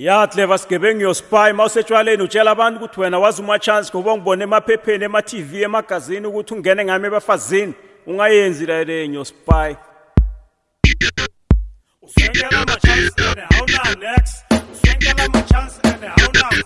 ya tleva sigebengu yo spy ma usetshwaleni utshela abantu ukuthi wena wazi umachance ngoba ungibone emaphepheni ema-tv emagazini ukuthi ungene ngami ebafazini ungayenzi laleni yo spy Send them a chance and they're out now, Lex. Send them a chance and they're out now.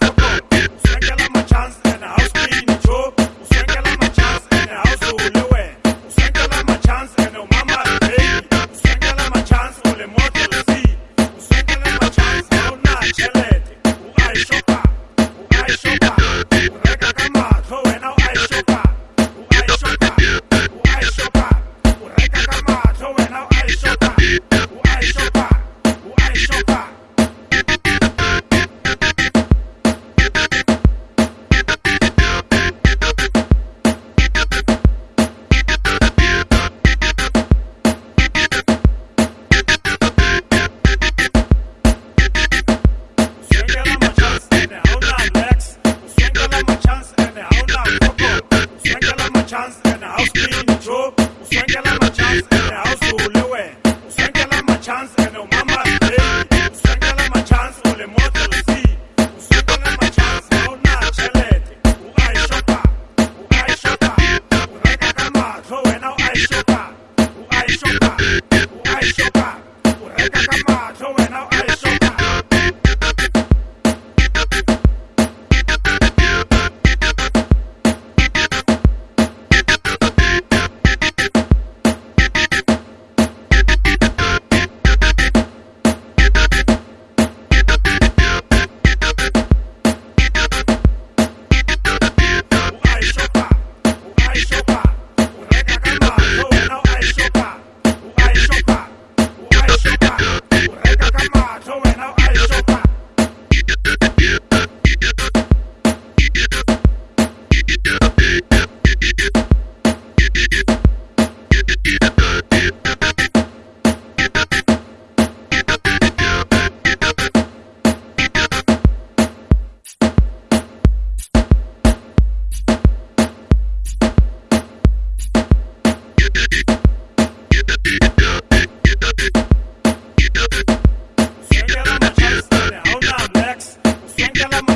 chance. yo